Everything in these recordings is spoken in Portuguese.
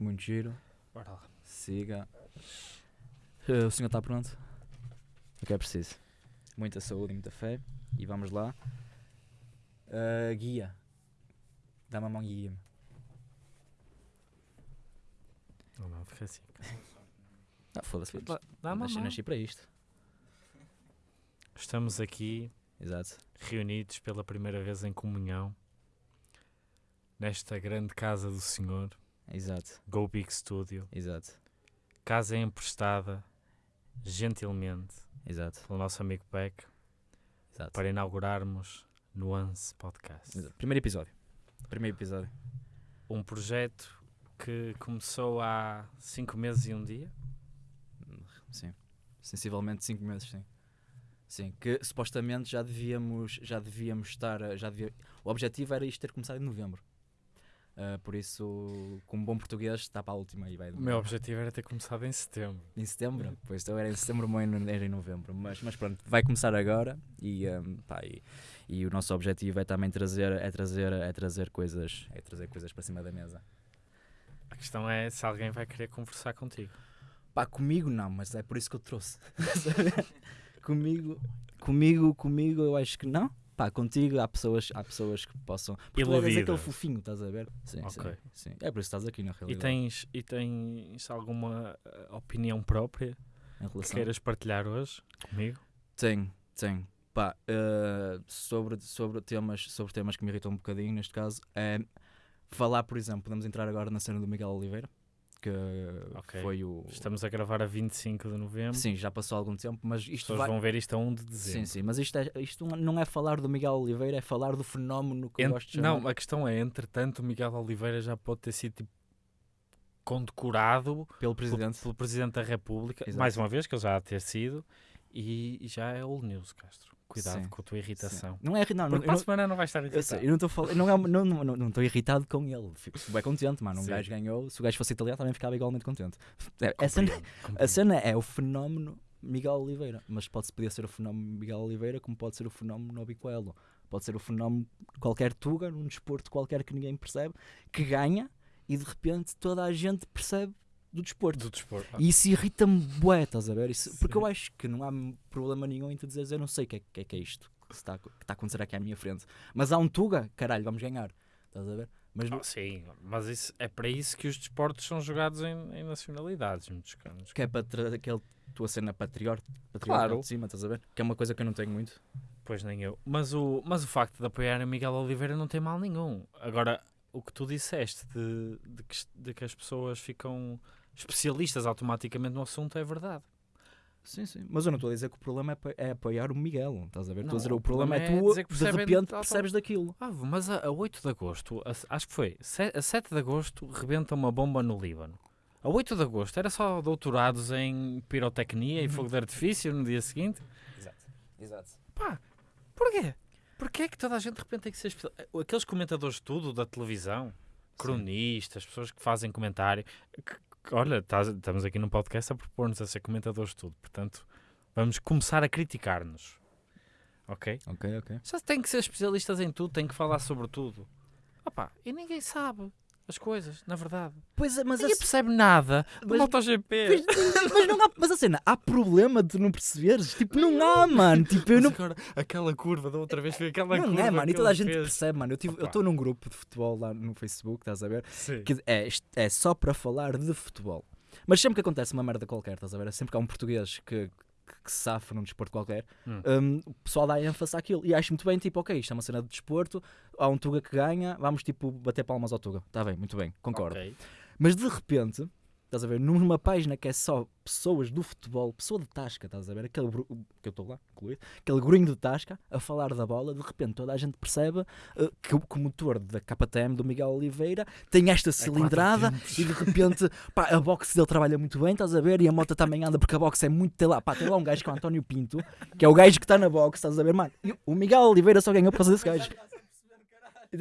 Muito giro. Bora lá. Siga. Eh, o senhor está pronto? O que é preciso? Muita saúde e muita fé. E vamos lá. Eh, guia. Dá-me a mão guia-me. Não, não, fica assim. Ah, foda-se. Dá, uma Nasci, mão. nasci para isto. Estamos aqui Exato. reunidos pela primeira vez em comunhão nesta grande casa do Senhor, Exato. Go Big Studio. Exato. Casa emprestada gentilmente Exato. pelo nosso amigo Peck Exato. para inaugurarmos Nuance Podcast. Exato. Primeiro episódio. Primeiro episódio. Um projeto que começou há cinco meses e um dia. Sim. Sensivelmente 5 meses, sim. Sim, que supostamente já devíamos, já devíamos estar, já devia, o objetivo era isto ter começado em novembro. Ah, por isso, como bom português, está para a última e vai O meu objetivo era ter começado em setembro. em setembro. Pois então era em setembro, era em novembro. Mas, mas pronto, vai começar agora e, ahm, pá, e, e o nosso objetivo é também trazer, é trazer, é trazer coisas, é trazer coisas para cima da mesa. A questão é se alguém vai querer conversar contigo. Pá, comigo não, mas é por isso que eu trouxe. comigo, comigo, comigo eu acho que não. Pá, contigo há pessoas, há pessoas que possam. Porque tu eras aquele fofinho, estás a ver? Sim, sim, Ok. sim. É por isso que estás aqui na E realidade. tens, e tens alguma eh, opinião própria em que queiras partilhar hoje comigo? Tenho, tenho. Pá, eh, sobre, sobre, temas, sobre temas que me irritam um bocadinho, neste caso, é falar, por exemplo, podemos entrar agora na cena do Miguel Oliveira, que Ok. foi o. Estamos a gravar a 25 de novembro. Sim, já passou algum tempo, mas As isto pessoas vai. vão ver isto a 1 de Sim, dezembro. sim, mas isto, é, isto não é falar do Miguel Oliveira, é falar do fenómeno que eu Ent- gosto de chamar. não, a questão é, entretanto, o Miguel Oliveira já pode ter sido tipo, condecorado pelo pelo, presidente. pelo Presidente da República, Exato. mais uma vez, que ele já há ter sido, e já é old news, Castro. Cuidado Sim, com a tua irritação. Não é não, não, Porque eu para a não, semana não vai estar eu irritado. sei, eu não estou falando, não é uma- não não não estou irritado com ele, fico bem contente, mano. Um Sim. gajo ganhou, se o gajo fosse italiano também ficava igualmente contente. É, a, cena, a cena é o fenómeno Miguel Oliveira, mas pode podia ser o fenómeno Miguel Oliveira, como pode ser o fenómeno Nobi Coelho, pode ser o fenómeno qualquer Tuga, num desporto qualquer que ninguém percebe, que ganha e de repente toda a gente percebe do desporto. do desporto. E isso irrita-me bué, estás a ver? Isso- porque eu acho que não há problema nenhum em tu dizeres eu não sei o que é que é, que é isto que está, a- que está a acontecer aqui à minha frente. Mas há um Tuga, caralho, vamos ganhar. Estás a ver? Mas Ah, sim, mas isso, é para isso que os desportos são jogados em, em nacionalidades, muitos canos. que é para aquele tua cena patriota, patriota Claro. de cima, estás a ver? Que é uma coisa que eu não tenho muito. Pois nem eu. Mas o, mas o facto de apoiar a Miguel Oliveira não tem mal nenhum. Agora, o que tu disseste de, de, que, de que as pessoas ficam especialistas automaticamente no assunto é verdade. Sim, sim. Mas eu não estou a dizer que o problema é, é apoiar o Miguel, estás a ver? Estou a Não, dizer o problema, é é tu, de repente, percebes daquilo. Ah, mas a, a 8 de agosto, a- acho que foi, a 7 de agosto rebenta uma bomba no Líbano. A 8 de agosto era só doutorados em pirotecnia e Uhum. fogo de artifício no dia seguinte. Exato. Exato. Pá, porquê? Porquê é que toda a gente de repente tem que ser especial? Aqueles comentadores de tudo da televisão, cronistas, pessoas que fazem comentário. que, olha, tás- estamos aqui num podcast a propor-nos a ser comentadores de tudo, portanto, vamos começar a criticar-nos. Ok? Ok, ok. Já tem que ser especialistas em tudo, tem que falar sobre tudo. Opa, e ninguém sabe as coisas, na verdade. Pois é, mas a, Ninguém percebe nada do mas- MotoGP. mas, mas não há, mas a cena, há problema de não perceberes? Tipo, não há, mano. Tipo, eu não. agora, aquela curva da outra vez foi aquela Não curva é, mano, e toda a gente fez. percebe, mano. Eu estou num grupo de futebol lá no Facebook, estás a ver? Sim. Que é, é só para falar de futebol. Mas sempre que acontece uma merda qualquer, estás a ver? Sempre que há um português que, que, que se safa num desporto qualquer, Hum. hum, o pessoal dá ênfase àquilo. E acho muito bem, tipo, ok, isto é uma cena de desporto, há um Tuga que ganha, vamos tipo bater palmas ao Tuga. Está bem, muito bem, concordo. Ok. Mas de repente, estás a ver, numa página que é só pessoas do futebol, pessoa de Tasca, estás a ver, aquele bru- que eu estou lá, incluído, aquele gruinho de Tasca a falar da bola, de repente toda a gente percebe eh, que, o- que o motor da KTM do Miguel Oliveira tem esta cilindrada quatro e de repente pá, a boxe dele trabalha muito bem, estás a ver, e a moto também anda porque a boxe é muito. Tem lá, pá, tem lá um gajo que é o António Pinto, que é o gajo que está na boxe, estás a ver, mano. E o Miguel Oliveira só ganhou por causa desse gajo.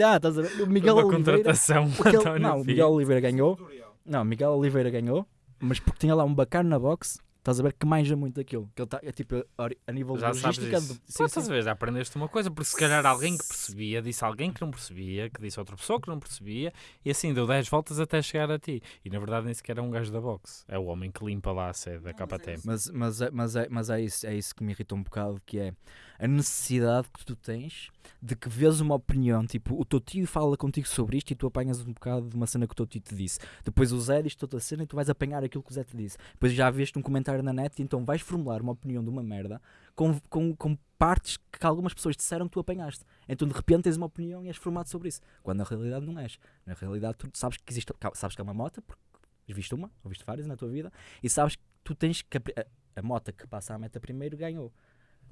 Ah, estás a ver? O Miguel uma Oliveira. contratação, Porque ele- António não, o. Miguel Oliveira ganhou. Não, Miguel Oliveira ganhou, mas porque tinha lá um bacana na box estás a ver, que manja muito aquilo. Que ele está, é tipo, a, a nível Já sabes logística. isso. de- Pô, sim, estás sim. a ver, já aprendeste uma coisa, porque se calhar alguém que percebia disse alguém que não percebia, que disse outra pessoa que não percebia, e assim deu 10 voltas até chegar a ti. E na verdade nem sequer é um gajo da box, é o homem que limpa lá a sede da KTM. Mas, mas, é, mas, é, mas é, isso, é isso que me irrita um bocado, que é a necessidade que tu tens de que vês uma opinião, tipo, o teu tio fala contigo sobre isto e tu apanhas um bocado de uma cena que o teu tio te disse. Depois o Zé diz outra cena e tu vais apanhar aquilo que o Zé te disse. Depois já viste um comentário na net e então vais formular uma opinião de uma merda com, com, com partes que algumas pessoas disseram que tu apanhaste. Então de repente tens uma opinião e és formado sobre isso. Quando na realidade não és. Na realidade tu sabes que existe, sabes que é uma moto, porque viste uma, ou viste várias na tua vida, e sabes que tu tens que. A, a moto que passa a meta primeiro ganhou.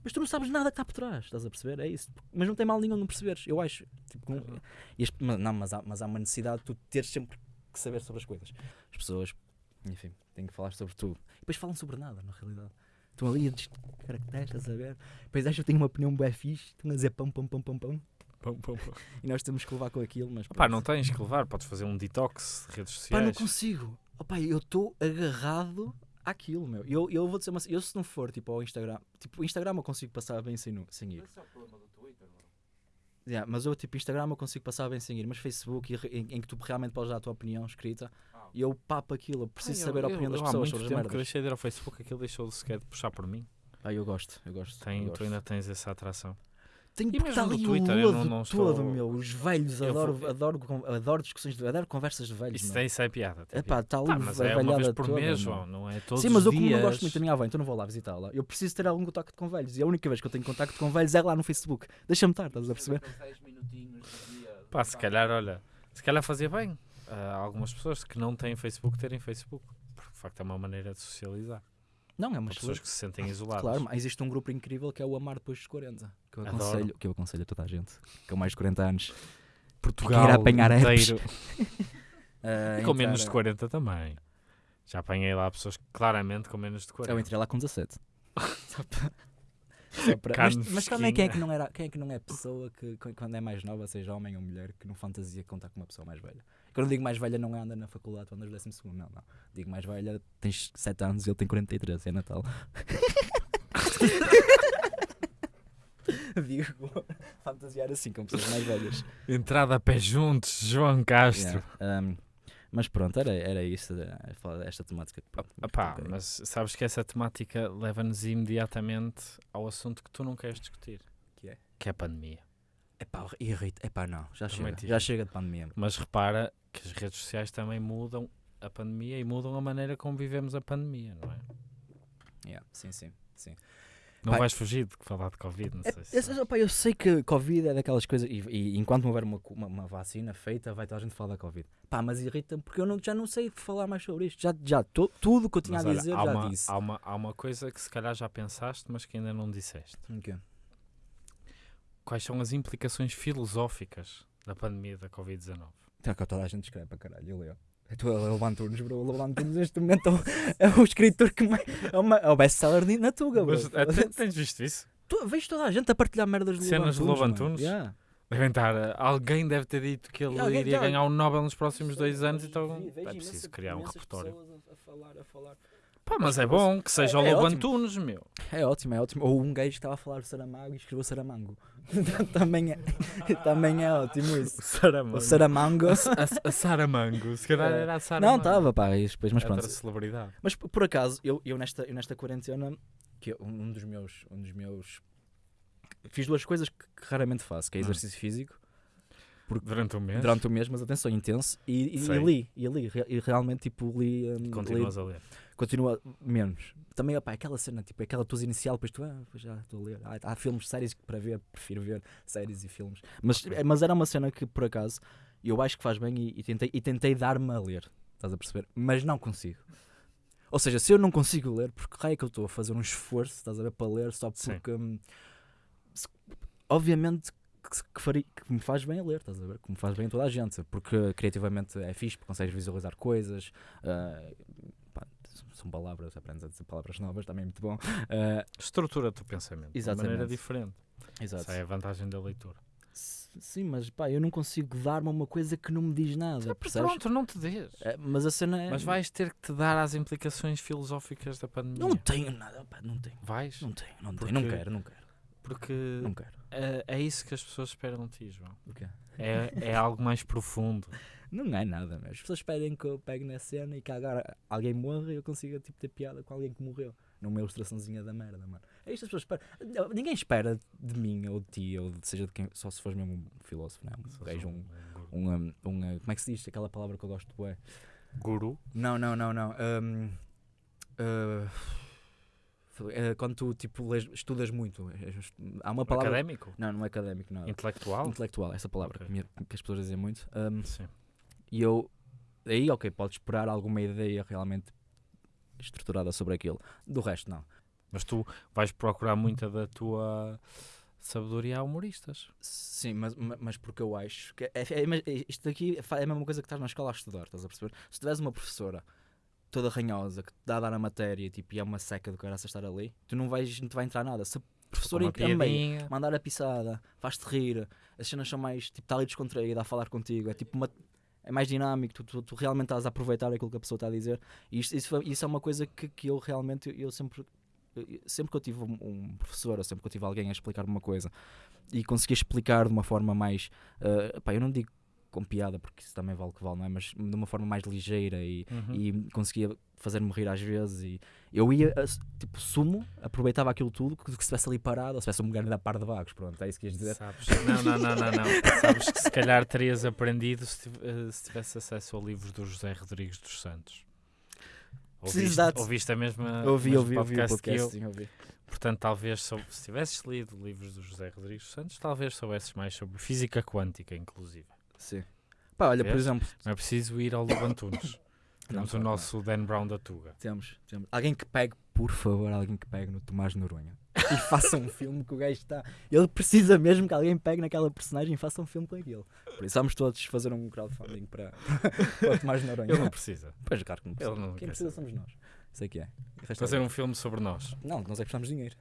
Mas tu não sabes nada que está por trás, estás a perceber? É isso. Mas não tem mal nenhum não perceberes, eu acho. Tipo, não, Uhum. e mas, não, mas, há, mas há uma necessidade de tu teres sempre que saber sobre as coisas. As pessoas, enfim, têm que falar sobre tudo. E depois falam sobre nada, na realidade. Estão ali a dizer caracteres, estás a ver? Depois acham que têm uma opinião bué fixe, estão a dizer pão, pão, pão, pão, pão. Pum, pum, pum. E nós temos que levar com aquilo, mas. Pá, não tens que levar, podes fazer um detox de redes Pá, não sociais. consigo. Opa, eu estou agarrado àquilo, meu. Eu, eu vou dizer uma, eu se não for tipo ao Instagram, tipo, o Instagram eu consigo passar bem sem, sem ir. Esse é o problema do Twitter, bro. Yeah, mas eu tipo Instagram eu consigo passar bem sem ir, mas Facebook em, em que tu realmente podes dar a tua opinião escrita Ah, e eu papo aquilo, eu preciso Ai, saber a eu- opinião eu- das eu pessoas sobre as tempo que eu merdas. deixei de ir ao Facebook, aquilo deixou sequer de puxar por mim. Ah, eu gosto, eu gosto. Tem, eu tu gosto. ainda tens essa atração. Tenho E está mesmo ali no Twitter, o eu lodo não- não todo, estou- meu. Os velhos, Eu adoro, vou- adoro, con- adoro discussões, de, adoro conversas de velhos. Isso, meu. tem, isso é piada. tem Epá, piada. está ali Tá, mas é uma vez por toda, mês. João, não é todos Sim, mas os eu como dias. não gosto muito da minha avó, então não vou lá visitá-la. Eu preciso ter algum contacto com velhos. E a única vez que eu tenho contacto com velhos é lá no Facebook. Deixa-me estar, estás a perceber? Aqueles 10 minutinhos do dia, Pá, se calhar, olha, se calhar fazia bem a algumas pessoas que não têm Facebook terem Facebook. Porque de facto é uma maneira de socializar. Não, é uma Para pessoas que se sentem isoladas. Claro, mas existe um grupo incrível que é o Amar Depois dos 40. Que eu Adoro. aconselho, que eu aconselho a toda a gente com mais de 40 anos. Portugal apanhar inteiro. a E com menos de a- 40 também. Já apanhei lá pessoas claramente com menos de 40. Eu entrei lá com 17. Só para- só para- Mas, também quem é, que não era, quem é que não é pessoa que que quando é mais nova, seja homem ou mulher, que não fantasia contar com uma pessoa mais velha? Quando eu digo mais velha, não é anda na faculdade, tu andas no 12 segundo, não, não. Digo mais velha, tens 7 anos e ele tem 43, é Natal. Digo, fantasiar assim com pessoas mais velhas. Entrada a pé juntos, João Castro. Yeah, um, mas pronto, era, era isso, desta temática. que, pronto, Epá, mas sabes que essa temática leva-nos imediatamente ao assunto que tu não queres discutir. Que é? Que é a pandemia. Epá, irrita. Epá, não, já chega. Já chega de pandemia. Mas repara que as redes sociais também mudam a pandemia e mudam a maneira como vivemos a pandemia, não é? Yeah, sim, sim, sim. Não Pá, vais fugir de falar de Covid, não É, sei se eu, eu sei que Covid é daquelas coisas, e, e enquanto não houver uma, uma, uma vacina feita, vai toda a gente falar da Covid. Pá, mas irrita-me porque eu não, já não sei falar mais sobre isto. Já, já to- tudo que eu tinha Mas a olha, dizer, há, já uma, disse. há, uma, há uma coisa que se calhar já pensaste, mas que ainda não disseste. O quê? Quais são as implicações filosóficas da pandemia da Covid-19? Tá que toda a gente escreve para caralho, eu leio. Estou a levar Antunes, bro. O Antunes neste momento é o, é o escritor que mais. É, uma- é o best-seller na Tuga, bro. Mas, te- tens visto isso? Tu, vejo toda a gente a partilhar merdas de Cenas de mano. Yeah. Devem estar, eh, alguém deve ter dito que ele iria já- ganhar o Nobel nos próximos dois anos, então é preciso criar um repertório. a falar, a falar. Pá, mas é bom que seja É- o é Lobo ótimo. Antunes, meu. É ótimo, é ótimo. Ou um gajo que estava a falar Saramago e escreveu Saramango. também, é, também é ótimo isso. Saramango. O Saramango. A, a, a Saramango. Se calhar É. era a Saramango. Não, estava, pá, e depois, mas É pronto. outra celebridade. Mas por acaso, eu, eu, nesta, eu nesta quarentena, que eu- um dos meus. Um dos meus fiz duas coisas que, que raramente faço, que é Hum. exercício físico Durante o mês. durante o mês, mas atenção, intenso, e, e, e li, e li, e realmente tipo li, hum, li Continuas a ler. Continua menos. Também, opá, aquela cena, tipo, aquela tua inicial, depois tu, ah, já estou a ler. Há, há filmes, séries para ver, prefiro ver séries e filmes. Mas, eh, mas era uma cena que, por acaso, eu acho que faz bem e, e tentei, e tentei dar-me a ler. Estás a perceber? Mas não consigo. Ou seja, se eu não consigo ler, porque raio é que eu estou a fazer um esforço, estás a ver, para ler, só porque. hum, se- obviamente que, que, faria- que me faz bem a ler, estás a ver? Que me faz bem a toda a gente, porque criativamente é fixe, porque consegues visualizar coisas. pá, são palavras, aprendes a dizer palavras novas, também é muito bom. Ah, Estrutura o teu pensamento. De Exatamente. maneira diferente. exato. Essa é a vantagem da leitura. Sim, mas pá, eu não consigo dar-me uma coisa que não me diz nada, percebes? Pronto, não te dês. É, mas a cena é. Mas vais ter que te dar às implicações filosóficas da pandemia. Não tenho nada, pá, não tenho. Vais? Não tenho, não Porque- tenho. Não quero, não quero. Porque Não quero. é, é isso que as pessoas esperam de ti, João. O quê? É, é algo mais profundo. Não é nada, mas as pessoas esperem que eu pegue na cena e que agora alguém morra e eu consiga tipo, ter piada com alguém que morreu. Numa ilustraçãozinha da merda, mano. É isto as pessoas esperam. Ninguém espera de mim ou de ti, ou de, seja de quem, só se fores mesmo um filósofo, não é? Um gajo, um, um, um, um, Como é que se diz aquela palavra que eu gosto? Ué. Guru? Não, não, não, não. Um, uh, é quando tu tipo, lês- estudas muito, é- é- há uma palavra. Académico? Não, não é académico, não. Intelectual? Intelectual, essa palavra Ok. que, me- que as pessoas dizem muito. Um, Sim. E eu, aí, ok, podes esperar alguma ideia realmente estruturada sobre aquilo. Do resto, não. Mas tu vais procurar muita da tua sabedoria a humoristas. Sim, mas, ma- mas porque eu acho que é, é- isto aqui é a mesma coisa que estás na escola a estudar, estás a perceber? Se tiveres uma professora toda ranhosa que te dá a dar a matéria tipo, e é uma seca do caraça estar ali, tu não vais, não te vai entrar nada. Se a professora Uma em piadinha. mandar a pisada, faz-te rir, as cenas são mais, tipo, está ali descontraída a falar contigo, é tipo uma. É mais dinâmico, tu, tu, tu realmente estás a aproveitar aquilo que a pessoa está a dizer. E isso, isso é uma coisa que, que eu realmente, eu sempre, sempre que eu tive um, professor, ou sempre que eu tive alguém a explicar uma coisa e conseguia explicar de uma forma mais, eh, pá, eu não digo com piada, porque isso também vale o que vale, não é? Mas de uma forma mais ligeira e, Uhum. e conseguia fazer-me rir às vezes e eu ia, a- tipo, sumo, aproveitava aquilo tudo, que se estivesse ali parado, ou se tivesse um lugar da par de vagos, pronto, é isso que ias dizer. Sabes? Não, não, não, não, não. Sabes que se calhar terias aprendido se, eh, se tivesse acesso ao livro do José Rodrigues dos Santos. Ouviste, ouviste a mesma Ouvi, ouvi, ouvi o podcast que podcast, eu. sim, ouvi. Portanto, talvez sou- se tivesses lido livros do José Rodrigues dos Santos, talvez soubesses mais sobre física quântica, inclusive. Sim. Pá, olha, por Vês? exemplo, Não é preciso ir ao Lubantunes. Não, Temos o nosso Dan Brown da Tuga. temos, temos. Alguém que pegue, por favor, alguém que pegue no Tomás Noronha e faça um filme que o gajo está. Ele precisa mesmo que alguém pegue naquela personagem e faça um filme com aquilo. Por isso vamos todos fazer um crowdfunding para, para o Tomás Noronha. Ele não precisa. Pois, claro que não precisa. Não Quem precisa saber. somos nós. Isso é que é. Fazer um filme sobre nós. Não, nós é que precisamos de dinheiro.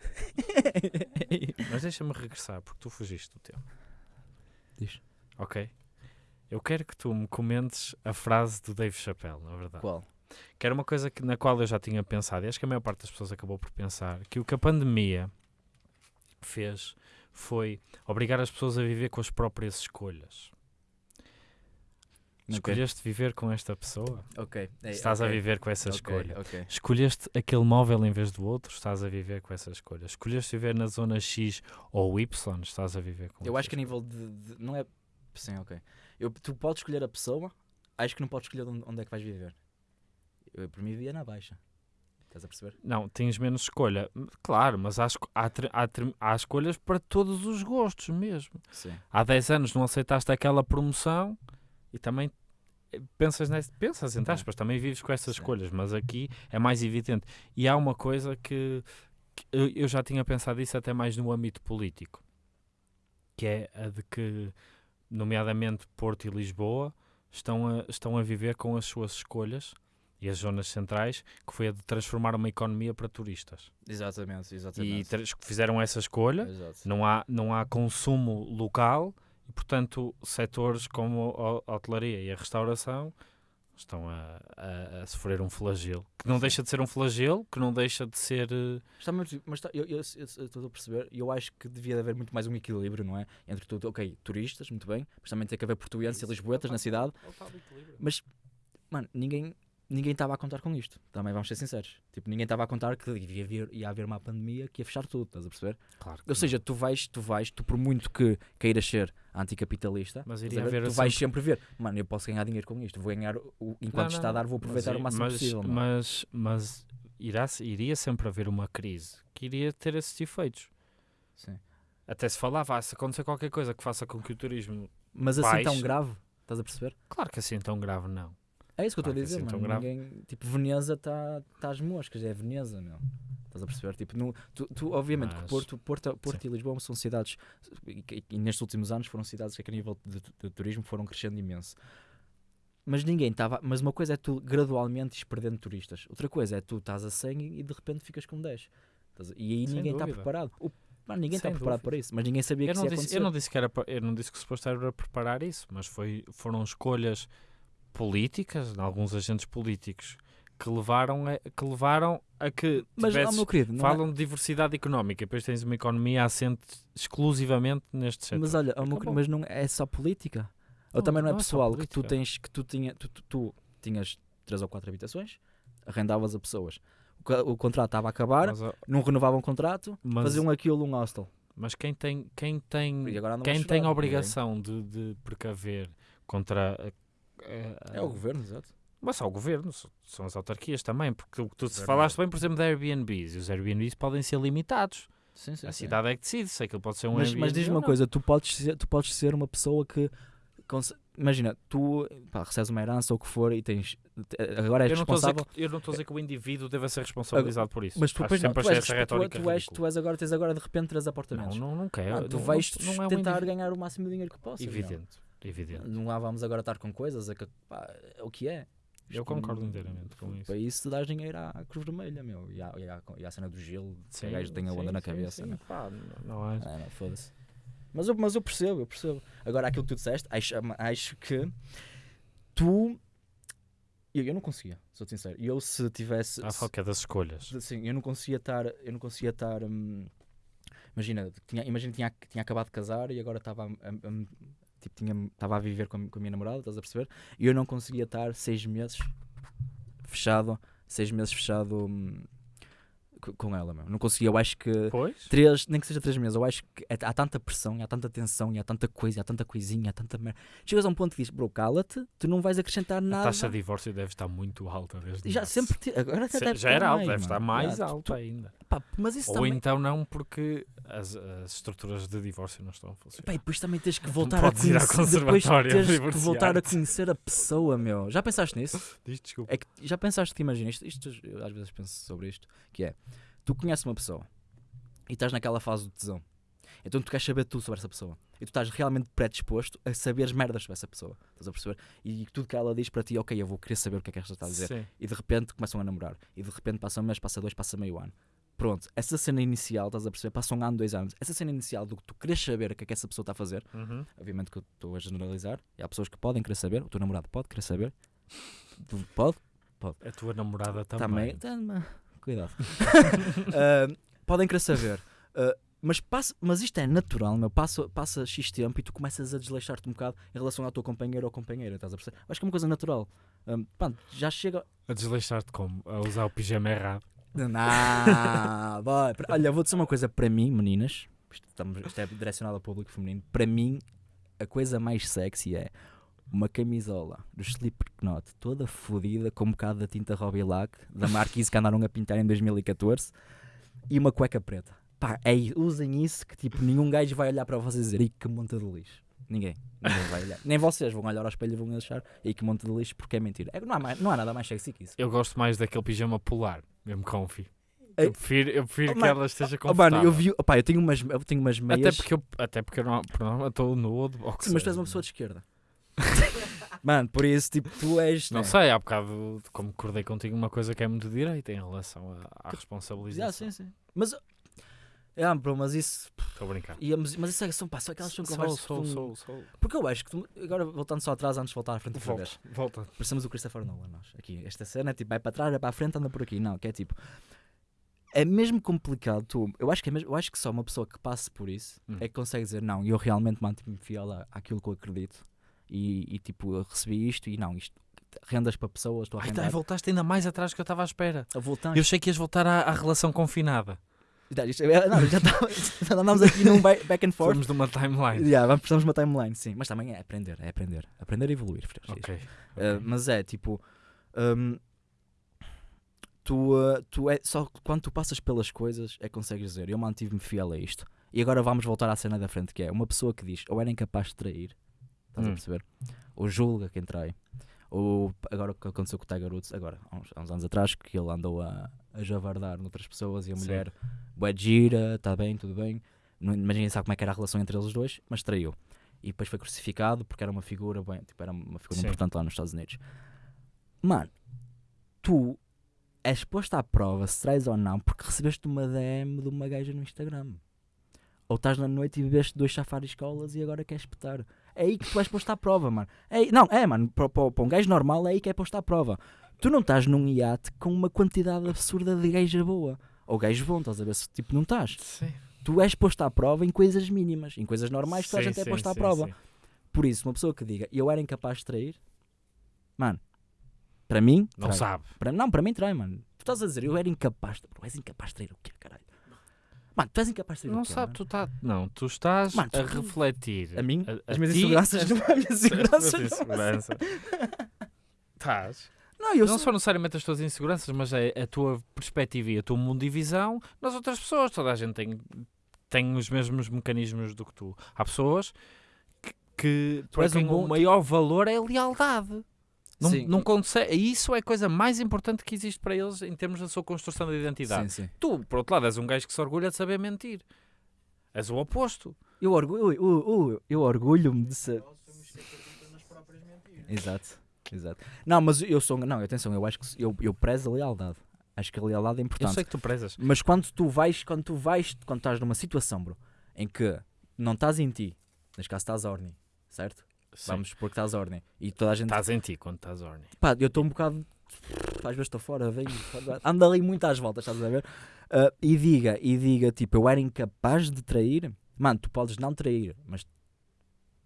Mas deixa-me regressar, porque tu fugiste do tempo. Diz. Ok? Eu quero que tu me comentes a frase do Dave Chappelle, na verdade. Qual? Que era uma coisa que, na qual eu já tinha pensado, e acho que a maior parte das pessoas acabou por pensar, que o que a pandemia fez foi obrigar as pessoas a viver com as próprias escolhas. Escolheste viver com esta pessoa? Ok. É, Estás a ok. viver com essa Ok, escolha. Escolheste aquele móvel em vez do outro, estás a viver com essa escolha. Escolheste viver na zona X ou Y, estás a viver com Eu acho que a nível de, de- Não é. Sim, ok. Eu, tu podes escolher a pessoa, acho que não podes escolher onde, é que vais viver. Eu, por mim, vivia na baixa. Estás a perceber? Não, tens menos escolha. Claro, mas há, há, há há escolhas para todos os gostos mesmo. Sim. Há 10 anos não aceitaste aquela promoção e também eh, pensas, nesse, pensas entre aspas, também vives com essas sim. escolhas, mas aqui é mais evidente. E há uma coisa que, que eu já tinha pensado isso até mais no âmbito político, que é a de que, nomeadamente Porto e Lisboa, estão a, estão a viver com as suas escolhas e as zonas centrais, que foi a de transformar uma economia para turistas. Exatamente, E exatamente. tra- fizeram essa escolha, Exato. não há, não há consumo local e, portanto, setores como a, a hotelaria e a restauração estão a, a- a sofrer um flagelo. Que não deixa de ser um flagelo, que não deixa de ser. eh, Está muito, mas está- eu eu- eu- eu estou a perceber, e eu acho que devia haver muito mais um equilíbrio, não é? Entre tudo, ok, turistas, muito bem, mas também tem que haver portugueses e lisboetas na cidade. Mas, mano, ninguém ninguém estava a contar com isto. Também vamos ser sinceros. Tipo, ninguém estava a contar que ia haver, ia haver uma pandemia que ia fechar tudo, estás a perceber? Claro Ou seja, tu vais, tu vais, tu por muito que queiras ser anticapitalista, Mas iria ver, tu vais sempre ver, mano, eu posso ganhar dinheiro com isto, vou ganhar, o, enquanto Não, está a dar, vou aproveitar mas, o máximo mas, possível. não é? Mas, mas irá, iria sempre haver uma crise que iria ter esses efeitos. Sim. Até se falava, ah, se acontecer qualquer coisa que faça com que o turismo. Mas assim tão Baixo. grave, estás a perceber? Claro que assim tão grave não. É isso que eu estou a Claro que dizer, assim mano. Ninguém, tipo, Veneza está tá às moscas, é Veneza, meu. Estás a perceber? Tipo, no, tu, tu, obviamente que Mas- Porto, Porto, Porto e Lisboa são cidades, e, e- nestes últimos anos foram cidades que a nível de, de turismo foram crescendo imenso. Mas ninguém estava. Mas uma coisa é tu gradualmente perdendo turistas, outra coisa é tu estás a 100 e, de repente ficas com 10. Estás a- E aí Sem ninguém está preparado. O- Mano, ninguém está preparado para isso, mas ninguém sabia Eu que isso ia disse, acontecer. eu, não disse que era, eu não disse que o suposto era preparar isso, mas foi, foram escolhas políticas, de alguns agentes políticos, que levaram a, que, levaram a que Mas, tivesses- meu querido, não é- falam de diversidade económica, depois tens uma economia assente exclusivamente neste setor. Mas olha, meu querido, mas não é só política. Ou Não, também não é não é pessoal que tu tens que tu tinha tu, tu, tu tinhas três ou quatro habitações, arrendavas a pessoas. O, o contrato estava a acabar, Mas, não renovavam o contrato, mas, faziam aquilo um hostel. mas quem tem, quem tem, quem tem obrigação de, de precaver contra É o governo, exato. Mas só o governo, são as autarquias também, porque o que tu falaste bem, por exemplo, de Airbnbs, e os Airbnbs podem ser limitados. Sim, sim, a sim. cidade é que decide se aquilo pode ser um mas, Airbnb. mas diz-me uma não. coisa, tu podes ser, tu podes ser uma pessoa que imagina, tu pá, recebes uma herança ou o que for e tens agora és Eu não estou a dizer responsável. que- eu não estou a dizer que o indivíduo deve ser responsabilizado por isso. Mas tu, Acho pois não, sempre tu, és, tu, tu és, tu és agora, tens agora de repente três Não, apartamentos. não, não quero. Ah, tu não- vais não, não é um tentar indivíduo. ganhar o máximo de dinheiro que possas. meu. Evidente, evidente. Não lá vamos agora estar com coisas, é, que, pá, é o que é. Eu Isto concordo não- inteiramente com isso. Para isso tu dás dinheiro à Cruz Vermelha, meu. E à, e à, e à cena do gelo, que o gajo tem a onda sim, na sim, cabeça. sim, meu. pá, não, não é. Ah, não, foda-se. Mas eu, mas eu percebo, eu percebo. Agora, aquilo que tu disseste, acho, acho que tu. Eu, eu não conseguia, sou sincero. Eu se tivesse. Há se- foco é das escolhas. Sim, eu não conseguia estar. Eu não conseguia estar. hum, imagina, tinha, imagina que tinha, que tinha acabado de casar e agora estava a, a- a- tipo, tinha, estava a viver com a, com a minha namorada, estás a perceber? E eu não conseguia estar seis meses fechado, seis meses fechado hum, co- com ela, meu. Não conseguia, eu acho que Pois? três, nem que seja três meses, eu acho que é- há tanta pressão, há tanta tensão, e há tanta coisa, há tanta coisinha, há tanta merda. Chegas a um ponto que dizes, bro, cala-te, tu não vais acrescentar A nada. taxa de divórcio deve estar muito alta desde já março. sempre agora Se- deve já era alta, deve estar mais Já, tu- alta ainda. Pá, mas isso Ou também. então não, porque as, as estruturas de divórcio não estão a funcionar. Pá, e depois também tens que voltar a conhecer. Depois tens que voltar a conhecer a pessoa, meu. Já pensaste nisso? Diz desculpa. É que já pensaste que imagina, isto, isto- eu às vezes penso sobre isto, que é tu conheces uma pessoa e estás naquela fase do tesão. Então tu queres saber tudo sobre essa pessoa. E tu estás realmente predisposto a saber as merdas sobre essa pessoa. Estás a perceber? E tudo que ela diz para ti, ok, eu vou querer saber o que é que esta está a dizer. Sim. E de repente começam a namorar. E de repente passa um mês, passa dois, passa meio ano. Pronto, essa cena inicial, estás a perceber? Passa um ano, dois anos. Essa cena inicial do que tu queres saber o que é que essa pessoa está a fazer. Uhum. Obviamente que eu estou a generalizar. E há pessoas que podem querer saber. O teu namorado pode querer saber. Tu Pode? A tua namorada também. Também. Tá, Cuidado. Ah, podem querer saber. Ah, mas, passa, mas isto é natural, meu. Passa, passa X tempo e tu começas a desleixar-te um bocado em relação à tua companheira ou companheira. Estás a perceber? Acho que é uma coisa natural. Pá, já chega. A desleixar-te como? A usar o pijama errado. Não, Olha, vou dizer uma coisa para mim, meninas. Isto, estamos- isto é direcionado ao público feminino. Para mim, a coisa mais sexy é uma camisola do Slipknot toda fodida com um bocado da tinta Robbie Lack da Marquise que andaram a pintar em 2014 e uma cueca preta. Pá, é, usem isso que tipo nenhum gajo vai olhar para vocês e dizer "Ih, que monta de lixo. Ninguém. Ninguém vai olhar. Nem vocês vão olhar ao espelho e vão achar "Ih, que monta de lixo porque é mentira. É, não, há mais- não há nada mais sexy que isso. Eu gosto mais daquele pijama polar, mesmo comfy. Eu prefiro, eu prefiro Oh, que ela esteja Oh, confortável. mano, eu vi. Opá, eu tenho umas, eu tenho umas Até meias. porque eu, até porque eu não, norma estou nu de boxe. Sim, mas tu és uma pessoa de esquerda. Mano, por isso, tipo, tu és. Não né? sei, há bocado, como acordei contigo, uma coisa que é muito direita em relação à, à responsabilização. Ah, sim, sim. Mas. Ah, bro, mas isso. Estou a brincar. e- mas, mas isso é, são, pá, são aquelas são conversas. sou, tu- sou, sou. Porque eu acho que tu, agora voltando só atrás antes de voltar à frente outra vez. volta. Parecemos o Christopher Nolan, nós. Aqui, esta cena é tipo, vai para trás, vai para a frente, anda por aqui. Não, que é tipo. É mesmo complicado. Tu, eu, acho que é mesmo, eu acho que só uma pessoa que passe por isso Hum. é que consegue dizer, não, eu realmente mantive-me fiel à- àquilo que eu acredito. E, e, tipo, eu recebi isto e não, isto. Rendas para pessoas, estou a Ai, tá, voltaste ainda mais atrás que eu estava à espera. a voltar. Eu achei que ias voltar à, à relação confinada. É- não, já, tá, já andámos aqui num ba- back and forth. Fomos numa timeline. Yeah, vamos, precisamos de uma timeline, sim. Mas também é aprender, é aprender. Aprender e evoluir. Francisco. Ok. Uh, mas é tipo. um, tu, uh, tu é só quando tu passas pelas coisas é que consegues dizer eu mantive-me fiel a isto. E agora vamos voltar à cena da frente que é uma pessoa que diz ou era incapaz de trair, estás a Hum. perceber? Ou julga quem trai. Ou agora o que aconteceu com o Tiger Woods, agora, há uns, há uns anos atrás, que ele andou a, a javardar noutras pessoas e a Sim. Bué gira, está bem, tudo bem. Não, imaginem sabe como é que era a relação entre eles dois, mas traiu. E depois foi crucificado porque era uma figura, bem, tipo, era uma figura Sim. importante lá nos Estados Unidos. Mano, tu és posto à prova se traz ou não porque recebeste uma DM de uma gaja no Instagram. Ou estás na noite e bebeste dois safaris colas e agora queres espetar. É aí que tu és posto à prova, mano. É, aí- não, é, mano, para, para, para um gajo normal é aí que é posto à prova. Tu não estás num iate com uma quantidade absurda de gaja boa. Ou gajo bom, estás a ver se tipo não estás. Sim. Tu és posto à prova em coisas mínimas, em coisas normais, toda a Sim, gente é sim, posto à prova. sim. Por isso, uma pessoa que diga eu era incapaz de trair, mano, para mim, Não trai. sabe. Para, não, para mim trai, mano. Tu estás a dizer eu era incapaz de. Bro, és incapaz de trair o quê, caralho? Mano, tu és incapaz de trair Não o quê? sabe, mano? tu tá, não, tu estás Mano, tu- a refletir. A mim? a, As a minhas ti- inseguranças as- não as minhas as não. inseguranças. Estás. Não, eu não sou. só necessariamente as tuas inseguranças, mas é a tua perspectiva e a tua mundo de visão nas outras pessoas. Toda a gente tem, tem os mesmos mecanismos do que tu. Há pessoas que, que Tu és um o maior valor é a lealdade. Não, Sim. não consegue, isso é a coisa mais importante que existe para eles em termos da sua construção de identidade. Sim, sim. Tu, por outro lado, és um gajo que se orgulha de saber mentir. És o oposto. Eu orgulho, eu, eu, eu orgulho-me de ser. Exato, exato. Não, mas eu sou. Não, atenção, eu acho que eu, eu prezo a lealdade. Acho que a lealdade é Eu importante. sei que tu prezas. Mas quando tu vais, quando tu vais, quando estás numa situação, bro, em que não estás em ti, neste caso estás a ordem, certo? Sim. Vamos supor que estás a ordem. E toda a gente. Estás em ti quando estás orne. Pá, eu estou um bocado. Às vezes estou fora, venho, ando ali muito às voltas, estás a ver? Ah, e diga, e diga, tipo, eu era incapaz de trair. Mano, tu podes não trair, mas.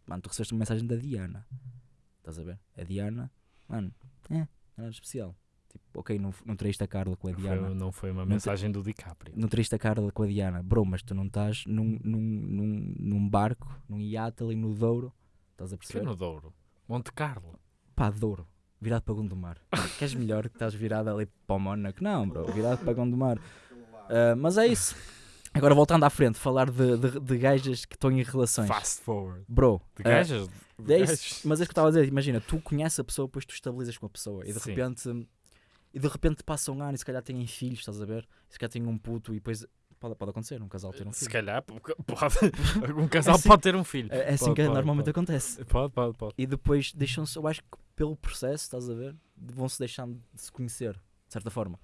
Mano, tu recebeste uma mensagem da Diana. Estás a ver? A Diana, mano, é, era especial. Tipo, ok, não, não traíste a Carla com a Diana. foi, não foi uma mensagem do DiCaprio. Não traíste a Carla com a Diana. Bro, mas tu não estás num, num, num, num barco, num iate ali no Douro. Estás a perceber? no Douro. Monte Carlo. Pá, Douro. Virado para Gondomar. Queres melhor que estás virado ali para o Mónaco? Não, bro. Virado para Gondomar. Ah, mas é isso. Agora voltando à frente, falar de, de, de gajas que estão em relações. Fast forward. Bro, De gajas? De é isso. mas é isso que eu estava a dizer. Imagina, tu conheces a pessoa, depois tu estabilizas com a pessoa e de Sim. repente. E de repente passa um ano e se calhar têm filhos, estás a ver? E se calhar têm um puto e depois. Pode, pode acontecer, um casal ter um Se filho. calhar, p- pode. Um casal assim- pode ter um filho. É, é assim Pode, que pode, normalmente acontece. Pode, pode, pode. E depois deixam-se, eu acho que pelo processo, estás a ver? Vão-se deixando de se conhecer, de certa forma.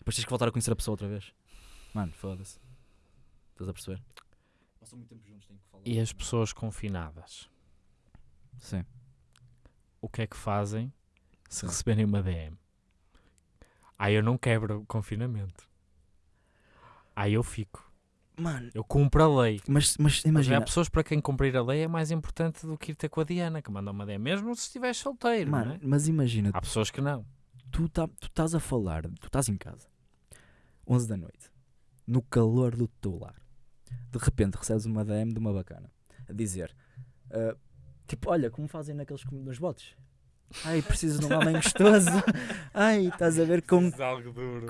Depois tens que voltar a conhecer a pessoa outra vez. Mano, foda-se. Estás a perceber? Passam muito tempo juntos, têm que falar. E as pessoas confinadas? Sim. O que é que fazem se Sim. receberem uma DM? Aí eu não quebro o confinamento. Aí eu fico. Mano, Eu cumpro a lei. mas, mas Mas há imagina. pessoas para quem cumprir a lei é mais importante do que ir ter com a Diana, que manda uma DM, mesmo se estiveres solteiro. não Mano, é? mas imagina, Há pessoas que não. tu tá- tu estás a falar, tu estás em casa, 11 da noite, no calor do teu lar. De repente recebes uma DM de uma bacana a dizer: ah, Tipo, olha, como fazem naqueles com- nos botes. Ai, preciso de um homem gostoso. Ai, estás a ver com, algo duro.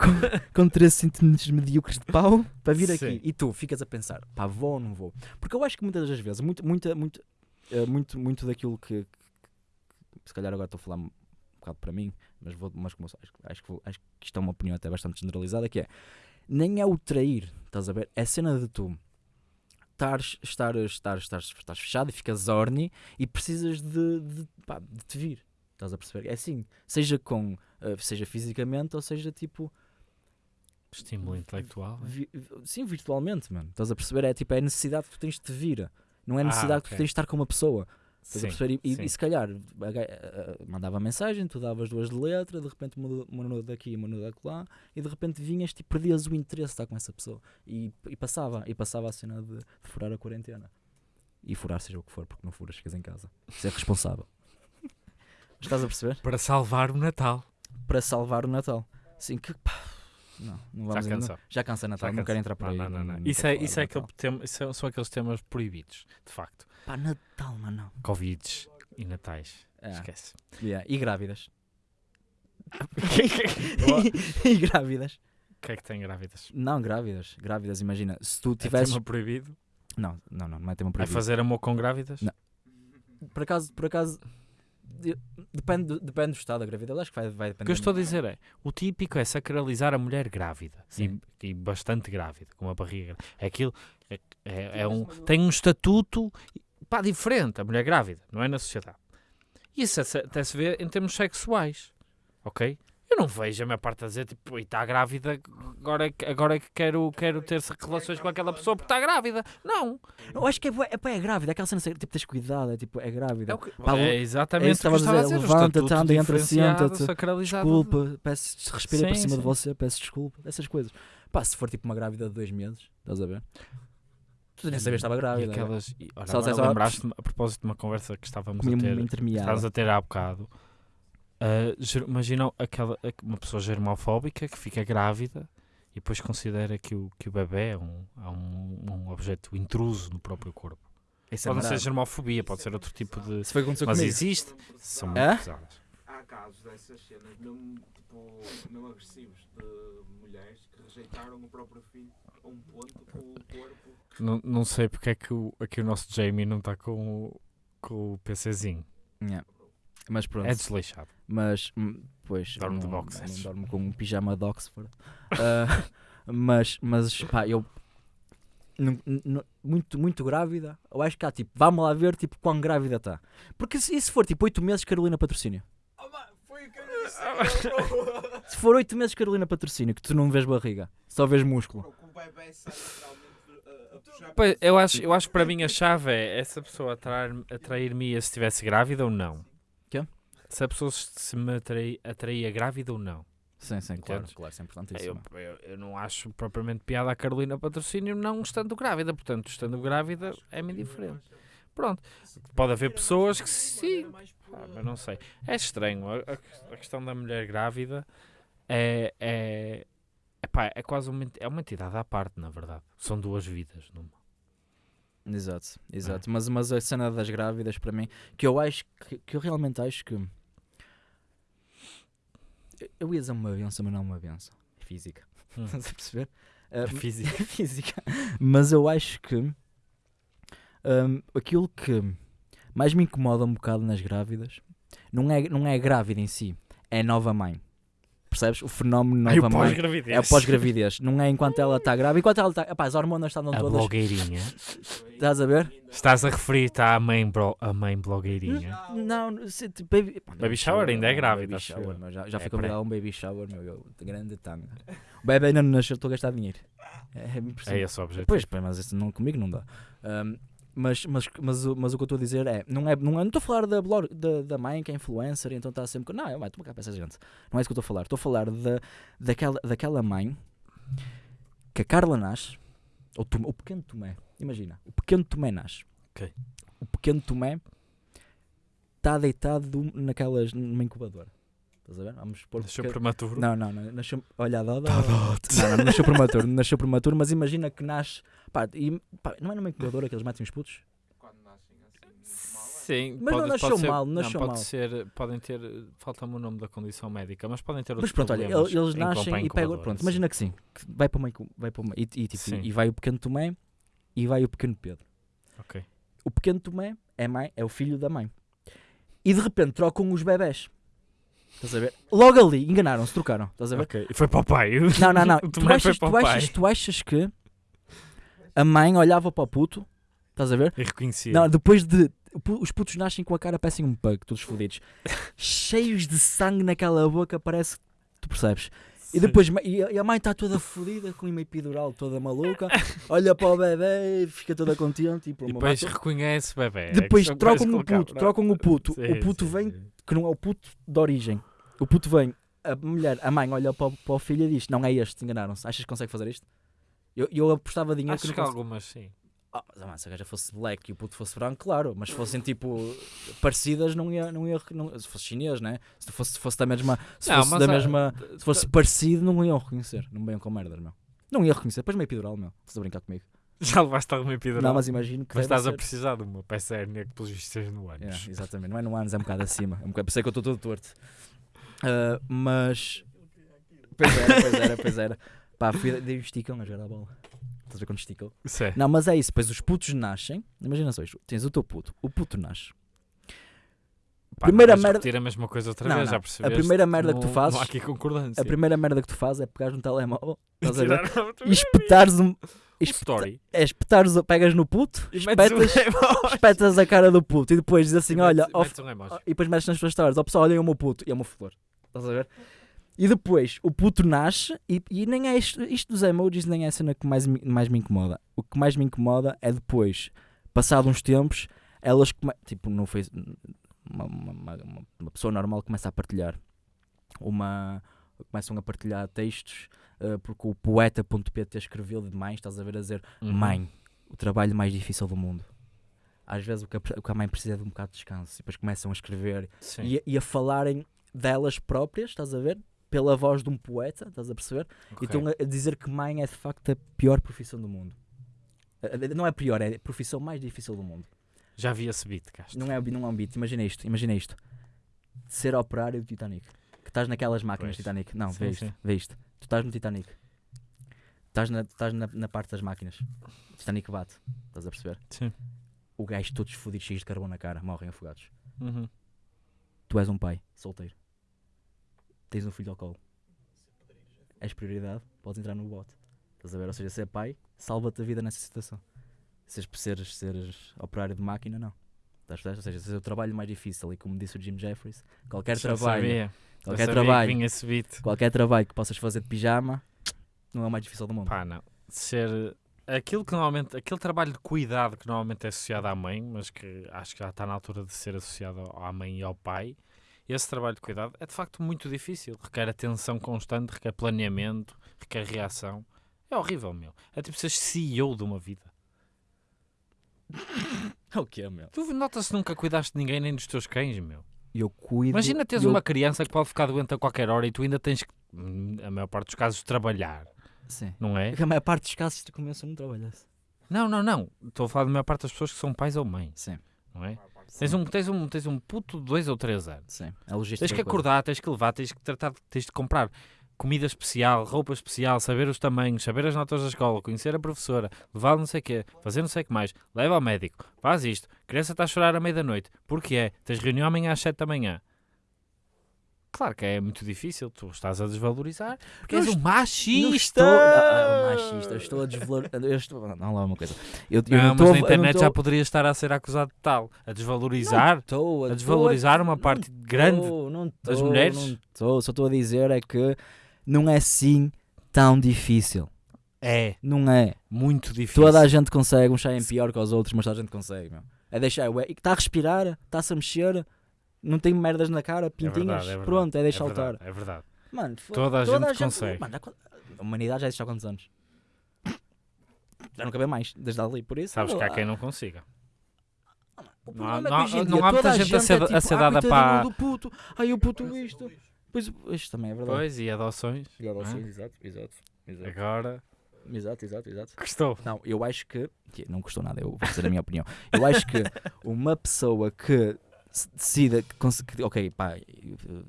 com 13 centímetros medíocres de pau para vir Sim. aqui. E tu ficas a pensar, pá, vou ou não vou? Porque eu acho que muitas das vezes, muito, muita, muito, eh, muito, muito daquilo que, que- se calhar agora estou a falar um bocado para mim, mas, vou, mas como acho, acho, que acho que isto é uma opinião até bastante generalizada, que é, nem é o trair, estás a ver? É a cena de tu estar, estar, estar, estás fechado e ficas horny e precisas de, de, pá, de te vir. Estás a perceber? É assim, seja com, eh, seja fisicamente ou seja tipo Estímulo intelectual. é? Vi- sim, virtualmente, mano. Estás a perceber? É tipo, é a necessidade que tu tens de te vir. Não é a Ah, necessidade que ok. tu tens de estar com uma pessoa. Sim? E, e- se calhar mandava mensagem, tu davas duas de letra, de repente uma, no daqui, uma no lá, e de repente vinhas e perdias o interesse de estar com essa pessoa. E, e passava, e passava a cena de, de furar a quarentena. E furar seja o que for, porque não furas, ficas em casa. Ser responsável. Estás a perceber? Para salvar o Natal. Para salvar o Natal. Sim, que pá, Não, não vamos Já cansou. Já cansa Natal, Já não cansa. quero entrar por Não, aí. não, não, não. Isso, é, isso, é aquele tema, isso é- são aqueles temas proibidos, de facto. Pá, Natal, mano. não. Covids e Natais. É, Esquece. yeah, E grávidas. E grávidas. O que é que tem grávidas? Não, grávidas. Grávidas, imagina. Se tu É tivesses. tema proibido? Não, não, não, não é tema Vai proibido. fazer amor com grávidas? Não. Por acaso, por acaso. De- Depende, do- depende do estado da gravidez. Acho que vai, vai O depender. que eu estou a dizer é, o típico é sacralizar a mulher grávida. Sim. E, e bastante grávida, com uma barriga. É aquilo, é, é- é um, tem um estatuto pá, diferente, a mulher grávida, não é na sociedade. Isso se- até se vê em termos sexuais, ok? Eu não vejo a minha parte a dizer, tipo, e está grávida, agora é que, agora é que quero, quero ter relações com aquela pessoa porque está grávida. Não. Eu acho que é, é, pá, é grávida, aquela cena, tipo, tens cuidado, é tipo, é grávida. É, o que, Pá, é é exatamente isso o que estava a dizer, levanta-te, anda, entra, senta-te. Desculpa, peço, respira por Sim, cima de sim. você, peço desculpa, essas coisas. Pá, se for tipo uma grávida de dois meses, estás a ver? Tu nem sabias que estava E grávida. aquelas, e, olha, Se ela agora dissesse, "Ah, lembraste-me, a propósito de uma conversa que estávamos a ter, estávamos a ter há bocado. Ah, ger- imagina aquela, uma pessoa germofóbica que fica grávida e depois considera que o, que o bebê é um, é um, um objeto intruso no próprio corpo. Isso é Pode não ser germofobia, pode ser outro tipo de. Isso foi Mas comigo. existe. São muito Hã? pesadas. Há casos dessas cenas, mesmo, tipo, mesmo agressivos, de mulheres que rejeitaram o próprio filho a um ponto com o corpo. Não, não sei porque é que o, aqui o nosso Jamie não está com o, com o PCzinho. Yeah. Mas pronto. É desleixado. Mas, hum, pois, Dorme de boxers. não dormo com um pijama de Oxford. Ah, mas, mas, pá, eu. muito, muito grávida. Eu acho que há tipo, vamos lá ver tipo quão grávida está. Porque se, e se for tipo 8 meses, Carolina Patrocínio. Foi o que eu disse. Se for 8 meses, Carolina Patrocínio, que tu não vês barriga, só vês músculo. Puxar. Pois, eu, acho, eu acho que para mim a chave é essa pessoa atrair- atrair-me se estivesse grávida ou não. Se a pessoa se me atrai- atraía grávida ou não. Sim, sim, claro, claro, isso é Eu, importantíssimo. eu, eu não acho propriamente piada a Carolina Patrocínio não estando grávida. Portanto, estando grávida é-me indiferente. Pronto. Pode haver pessoas que sim. Ah, mas não sei. É estranho. A, a- questão da mulher grávida é, é, epá, é quase uma, é uma entidade à parte, na verdade. São duas vidas. Numa. Exato, É. exato. Mas, mas a cena das grávidas, para mim, que eu acho que, que eu realmente acho que. Eu- ia dizer uma benção, mas não uma benção. É física. Hum. Estás a perceber? É Ah, física. é física. Mas eu acho que hum, aquilo que mais me incomoda um bocado nas grávidas não é, não é a grávida em si, é a nova mãe. Percebes? O fenómeno Ai, o nova mãe. pós-gravidez. É o pós-gravidez. Não é enquanto ela está grávida. Enquanto ela está. Epá, as hormonas estavam A todas. blogueirinha. Estás a ver? Estás a referir-te à mãe, bro, a mãe blogueirinha. Não, se, tipo, baby, Baby shower ainda é não, grávida, Baby shower, meu, já, já É fui convidado a um baby shower, meu, eu, de grande tanga. O bebê ainda não nasceu, estou a gastar dinheiro. É, é É esse o objetivo. Pois, mas isso não, comigo não dá. Ahm, mas, mas, mas, o- mas o que eu estou a dizer é, não é, não é- não estou a falar da, blog, da, da mãe que é influencer, então está sempre. Não, vai, toma cá para essa gente. Não é isso que eu estou a falar. Estou a falar da, daquela, daquela mãe que a Carla nasce, ou o pequeno Tomé, imagina, o pequeno Tomé nasce. Ok. O pequeno Tomé está deitado naquelas, numa incubadora. Estás a ver? Vamos pôr. Nasceu pequeno- prematuro. não, não, não. Nasceu, olha, a Doda. Tá Não, não, não nasceu prematuro. Não nasceu prematuro, mas imagina que nasce. Pá, e, pá, não é numa incubadora que eles metem os putos? Quando nascem assim, mal, é? Sim, Mas não pode, nasceu pode ser, mal, não, nasceu pode mal. ser, podem ter, falta-me o nome da condição médica, mas podem ter outros Mas pronto, olha, eles em nascem e pegam. Pronto, sim. imagina que sim. Que vai para uma. Vai para uma e, e, tipo, Sim. e vai o pequeno Tomé e vai o pequeno Pedro. Ok. O pequeno Tomé é, mãe, é o filho da mãe. E de repente trocam os bebés. Estás a ver? Logo ali, enganaram-se, trocaram. Estás a ver? Ok, E foi para o pai. Não, não, não. O tu, achas, tu, achas, tu achas que a mãe olhava para o puto? Estás a ver? E reconhecia. Não, depois de. Os putos nascem com a cara parecem um pug, todos fodidos. Cheios de sangue naquela boca, parece que tu percebes. E depois e a mãe está toda fodida, com uma epidural toda maluca, olha para o bebê, fica toda contente e, E depois reconhece o bebê. É Depois trocam o puto, trocam o puto. Sim, o puto sim, vem, sim. Que não é o puto de origem. O puto vem, a mulher, a mãe olha para, o- para o filho e diz: Não é este, enganaram-se. Achas que consegue fazer isto? Eu, eu apostava dinheiro Acho que que algumas sim. Ah, mas, ah, se a gaja fosse black e o puto fosse branco, claro, mas se fossem tipo parecidas, não ia. Não ia não- se fosse chinês, né? Se fosse, se fosse da mesma. Se Não, fosse da há- mesma. Se fosse parecido, não iam reconhecer. Não venham com merdas, meu. Não ia reconhecer. Depois meio epidural, meu. Estás a brincar comigo? Já levaste alguma epidural? Não, mas imagino que. Mas estás a ser. precisar de uma peça hérnia que pelos vistos no ânus. Yeah, exatamente, não é no anos, é um bocado acima. É um bocado, pensei que eu estou todo torto. Ah, mas. Pois era, pois era, pois era. Pá, fui, dei o esticão a jogar a bola. Estás a ver quando esticou? É. Não, mas é isso. Depois os putos nascem. Imagina só isto: tens o teu puto, o puto nasce. Pá, primeira merda- a mesma coisa outra Não, vez, não. já A percebeste? primeira merda que tu fazes- Não há aqui concordância. A primeira merda que tu fazes é pegares no telemóvel, estás a ver? A E espetares um. Story. É espetares, pegas no puto, E um espetas, espetas a cara do puto e depois dizes assim: E olha, metes- metes um e depois metes nas tuas histórias, ó pessoal, olhem o meu puto e é uma flor. Estás a ver? E depois o puto nasce e, e nem é isto, isto dos emojis nem é a cena que mais, me- mais me incomoda. O que mais me incomoda é depois, passado uns tempos, elas tipo no Facebook, uma, uma, uma- uma pessoa normal começa a partilhar uma começam a partilhar textos eh, porque o poeta.pt escreveu demais, estás a ver a dizer Uhum. mãe, o trabalho mais difícil do mundo. Às vezes o que a, o que a mãe precisa é de um bocado de descanso e depois começam a escrever e, a- e a falarem delas próprias, estás a ver? Pela voz de um poeta, estás a perceber? E Ok. estão a, a dizer que mãe é de facto a pior profissão do mundo. Eh, eh, Não é pior, é a profissão mais difícil do mundo. Já vi esse beat, Castro. Não é, não é um beat, imagina isto, imagina isto. Ser operário do Titanic. Que estás naquelas máquinas Pois. Titanic. Não, Sim, vê isto, sim. vê isto. Tu estás no Titanic. Estás na, estás na, na parte das máquinas. O Titanic bate, estás a perceber? Sim. O gajo todos fodidos, cheios de carvão na cara, morrem afogados. Uhum. Tu és um pai, solteiro. Tens um filho ao colo. És prioridade, podes entrar no bote. Estás a ver? Ou seja, ser pai, salva-te a vida nessa situação. Seres, seres, seres operário de máquina, não. Estás a? Ou seja, se é o trabalho mais difícil, e como disse o Jim Jeffries, qualquer Já trabalho, sabia. Qualquer trabalho, qualquer trabalho que possas fazer de pijama, não é o mais difícil do mundo. Pá, não. Ser aquilo que normalmente, aquele trabalho de cuidado que normalmente é associado à mãe, mas que acho que já está na altura de ser associado à mãe e ao pai. Esse trabalho de cuidado é de facto muito difícil. Requer atenção constante, requer planeamento, requer reação. É horrível, meu. É tipo seres CEO de uma vida. É o que é, meu? Tu notas que nunca cuidaste de ninguém nem dos teus cães, meu. Eu cuido. Imagina teres eu- uma criança que pode ficar doente a qualquer hora e tu ainda tens que, hum, a maior parte dos casos, trabalhar, Sim. não é? É que a maior parte dos casos tu começa a não trabalhar. Não, não, não. Estou a falar da maior parte das pessoas que são pais ou mães, Sim. não é? Tens um, tens, um, tens um puto de dois ou três anos. Sim. A logística. Tens que é coisa. acordar, tens que levar, tens que tratar, tens de comprar comida especial, roupa especial, saber os tamanhos, saber as notas da escola, conhecer a professora, levar não sei o quê, fazer não sei o que mais, leva ao médico, faz isto, a criança está a chorar à meia da noite, porque é? Tens reunião amanhã às sete da manhã. Claro que é muito difícil, tu estás a desvalorizar, porque és Não um Não machista! estou. Ah, ah, machista. Eu estou a desvalorizar. Eu estou. Não, lá uma coisa. Eu, eu Não, não mas a- na eu não internet já poderia estar a ser acusado de tal, a desvalorizar, estou a desvalorizar uma não parte grande não das mulheres? Não estou, só estou a dizer é que não é assim tão difícil. é Não é. muito difícil. Toda a gente consegue, uns saem pior que os outros, mas toda a gente consegue. Meu. É deixar. ué, e que está a respirar, está-se a mexer, não tem merdas na cara, É pintinhas. verdade, é verdade, Pronto, é deixar é lutar. verdade, É verdade. Mano, foda- Toda a gente consegue. Mano, a humanidade já existe há quantos anos? Já não cabe mais, desde ali. Por isso. Sabes que há lá. quem não consiga. O Não há- problema não é que hoje em não dia há muita toda a gente a gente ser- é a tipo, ser "Ah, dada para- do puto. Ai, o puto isto. Pois, isto também é verdade. Pois, e adoções. Exato, Hã? exato, exato, exato. Agora, Exato, exato, exato. gostou. Não, eu acho que. Não custou nada, eu vou dizer a minha opinião. Eu acho que uma pessoa que decida que, cons- que, ok, pá,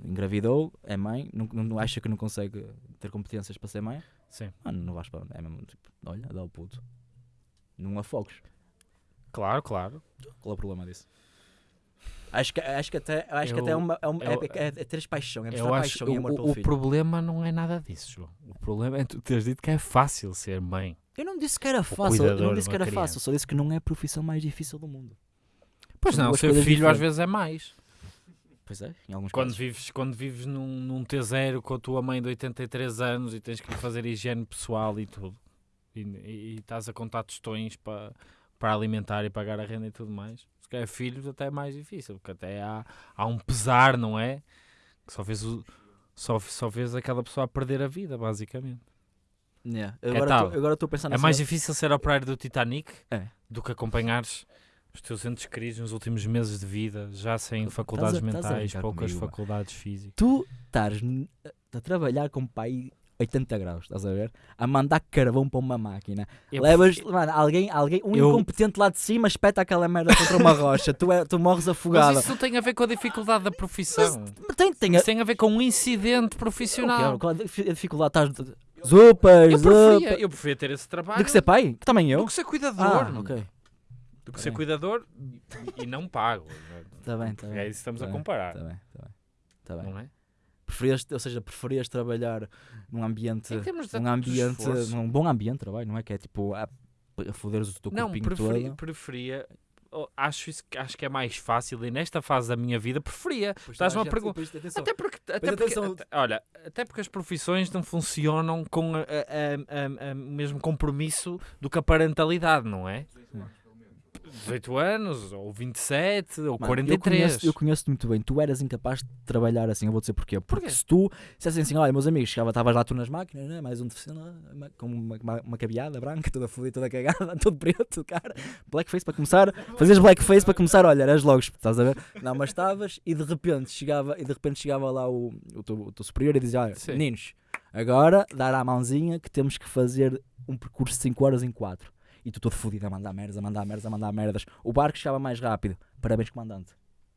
engravidou, é mãe, não, não, não acha que não consegue ter competências para ser mãe, Sim. mano, não vais para. É mesmo tipo, olha, dá o puto. Não afogues. Claro, claro. Qual é o problema disso? Acho que, acho que até, acho que Eu- até é, uma, é, uma- é, eu- é, é paixão, é mostrar Eu acho paixão e amor o, pelo o filho. problema não é nada disso, João. O problema é tu teres dito que é fácil ser mãe. Eu não disse que era fácil, eu não disse que uma era criança. fácil, só disse que não é a profissão mais difícil do mundo. Pois São não, ser coisas filho às vezes é mais. Pois é, em alguns Quando casos. vives, quando vives num, num T0 com a tua mãe de 83 anos e tens que fazer higiene pessoal e tudo, e, e- e estás a contar tostões para, para alimentar e pagar a renda e tudo mais, se calhar filhos até é mais difícil, porque até há, há um pesar, não é? Que só vês, o, só, só vês aquela pessoa a perder a vida, basicamente. Yeah. É Agora tal. estou- pensar É nessa- mais difícil ser operário do Titanic É. do que acompanhares os teus entes queridos nos últimos meses de vida, já sem faculdades a mentais, poucas comigo, faculdades físicas. Tu estás a trabalhar com pai 80 graus, estás a ver? A mandar carvão para uma máquina. Eu Levas, prefiro- mano, alguém, alguém, um Eu- incompetente lá de cima espeta aquela merda contra uma rocha. tu, é, tu morres afogado. Mas isso tem a ver com a dificuldade da profissão. Mas tem, tem a, Isso tem a ver com um incidente profissional. quê? Qual a difi- a dificuldade? Estás. Zupas, Eu preferia, eu preferia ter esse trabalho De que ser pai? Que também eu. do que ser cuidador. Ah, ok. Do que Tá ser bem. cuidador e não pago. Está bem, está É bem. isso que estamos Tá a comparar. Está bem, está bem. Tá bem. Não é? Preferias, ou seja, preferias trabalhar num ambiente, num ambiente, esforço. num bom ambiente de trabalho, não é? Que é tipo a, a foderes o teu Não, corpinho preferia, todo. preferia oh, acho, isso, que- acho que é mais fácil e nesta fase da minha vida preferia. Estás-me a perguntar. Até porque, até porque atenção- olha, até porque as profissões não funcionam com o mesmo compromisso do que a parentalidade, não é? 18 anos, pelo menos. 18 anos, ou 27, ou Mano, 43. Eu conheço, conheço-te muito bem. Tu eras incapaz de trabalhar assim. Eu vou dizer porquê. Porque Porquê? se tu dissessem assim, olha, meus amigos, chegava, estavas lá tu nas máquinas, né? mais um deficiente, com uma, uma, uma cabeada branca, toda fodida, toda cagada, todo preto, cara. Blackface para começar. Fazias blackface para começar, olha, eras logo, estás a ver? Não, mas estavas e de repente chegava, e de repente chegava lá o, o, teu, o teu superior e dizia, olha, Sim. meninos, agora dar à mãozinha que temos que fazer um percurso de 5 horas em 4. E tu todo fodido a mandar merdas, a mandar merdas, a mandar merdas. O barco chegava mais rápido. Parabéns, comandante.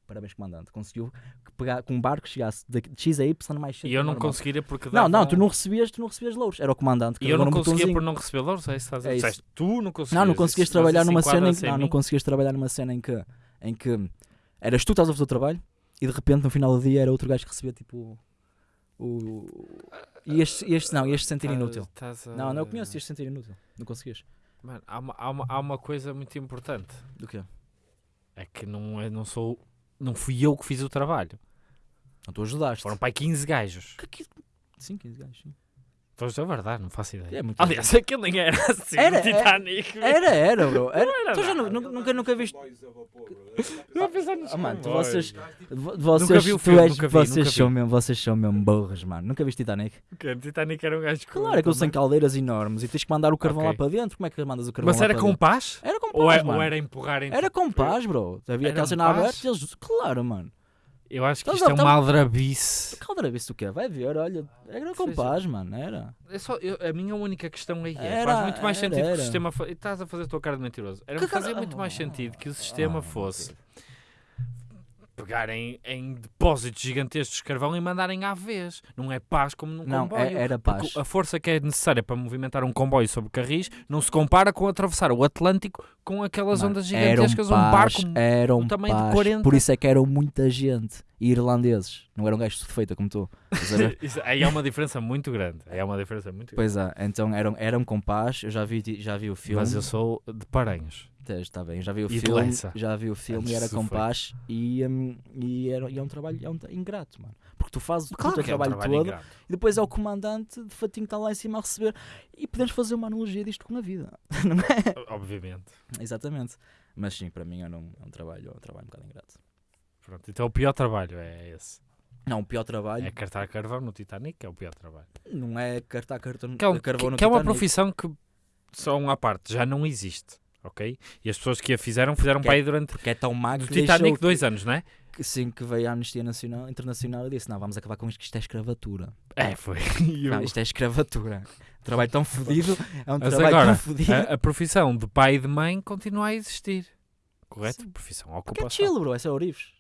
Parabéns, comandante. Conseguiu que pegar, com um barco que chegasse de X a Y mais cedo E que eu não normal. conseguiria porque Não, não, davam- tu não recebias, tu não recebias louros. Era o comandante que E eu não num conseguia botãozinho. por não receber louros, é isso que estás a É isso. Tu não conseguias. Não, não conseguias trabalhar numa cena em enquadra-se que, não, não conseguias trabalhar numa cena em que, em que eras tu que estavas a fazer o trabalho e de repente no final do dia era outro gajo que recebia tipo o. E este, este não, este sentir Estás- inútil. estás Não, não eu conheço este sentir inútil. Não conseguias. Mano, há uma, há, uma, há uma coisa muito importante. Do quê? É que não, é, não sou. Não fui eu que fiz o trabalho. Não, tu ajudaste. Foram para aí 15 gajos. Que- que- Sim, 15 gajos. sim. Estou a verdade, não faço ideia. É muito Aliás, aquilo nem era assim. Era, o Titanic. Era, era, bro. Era. Não era Tu já nada. nu- nu- nunca, nunca viste. Não a pensar nos Ah, mano, tu- vocês- Vo- Vocês, vi o filme, és- nunca vi, vocês, nunca são vi. mesmo, vocês são mesmo burros, mano. Nunca viste Titanic? Que o Titanic era um gajo com. Claro, aquilo sem também. caldeiras enormes e tens que mandar o carvão Ok. lá para dentro. Como é que mandas o carvão Mas lá era para com dentro? paz? Era com paz, Ou, é- mano. ou era empurrar em Era com paz, bro. Havia cena paz? aberta e eles... Claro, mano. Eu acho que Então, isto é então- uma aldrabice. Caldeira, viste o quê? Vai ver, olha. Era com Seja- paz, mano. Era. É só, eu- a minha única questão aí é: Era- faz muito mais era- sentido que era. o sistema. fo- Estás a fazer a tua cara de mentiroso. Era Que fazer cara- muito mais Ah, sentido que o sistema ah, fosse pegarem em depósitos gigantescos de carvão e mandarem à vez. Não é paz como num Não, comboio. é- era Porque paz. a força que é necessária para movimentar um comboio sobre carris não se compara com atravessar o Atlântico com aquelas ondas gigantescas, um barco. eram tamanho de paz. 40. Por isso é que eram muita gente. E irlandeses. Não eram gajos de feita como tu. Isso- aí é uma diferença muito grande. Aí é uma diferença muito grande. pois é, então eram, eram com paz. Eu já vi, já vi o filme. Mas eu sou de Paranhos. Está bem, já vi o E filme, já vi o filme e era com paz e, hum, e, era, e é um trabalho é um ingrato, mano. Porque tu fazes o teu que é um trabalho, trabalho todo ingrato. e depois é o comandante de fatinho que está lá em cima a receber. E podemos fazer uma analogia disto com a vida, não é? Obviamente. Exatamente. Mas sim, para mim é um, é um trabalho, é um trabalho um bocado ingrato. Pronto, então o pior trabalho é esse. Não, o pior trabalho É cartar carvão no Titanic, é o pior trabalho. não é cartar cartão, Que é, um- carvão que- no que é uma Titanic. profissão que, só uma parte, já não existe. Ok? E as pessoas que a fizeram, fizeram para é- aí durante Porque é tão o que Titanic dois anos, não é? que, sim, que veio a Amnistia Nacional, Internacional e disse: Não, vamos acabar com isto, que isto é escravatura. É, foi. Não, isto é escravatura. Trabalho tão fodido, é um Mas trabalho agora, tão fodido. a, a profissão de pai e de mãe continua a existir. Correto? Sim. Profissão, Porque é ocupação. chill, bro, essa é Orives.